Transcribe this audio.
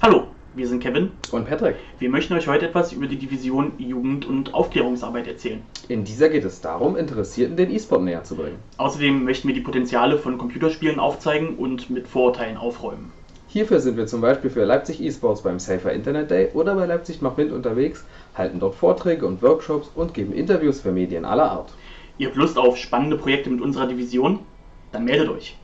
Hallo, wir sind Kevin. Und Patrick. Wir möchten euch heute etwas über die Division Jugend- und Aufklärungsarbeit erzählen. In dieser geht es darum, Interessierten den E-Sport näher zu bringen. Außerdem möchten wir die Potenziale von Computerspielen aufzeigen und mit Vorurteilen aufräumen. Hierfür sind wir zum Beispiel für Leipzig eSports beim Safer Internet Day oder bei Leipzig macht Wind unterwegs, halten dort Vorträge und Workshops und geben Interviews für Medien aller Art. Ihr habt Lust auf spannende Projekte mit unserer Division? Dann meldet euch.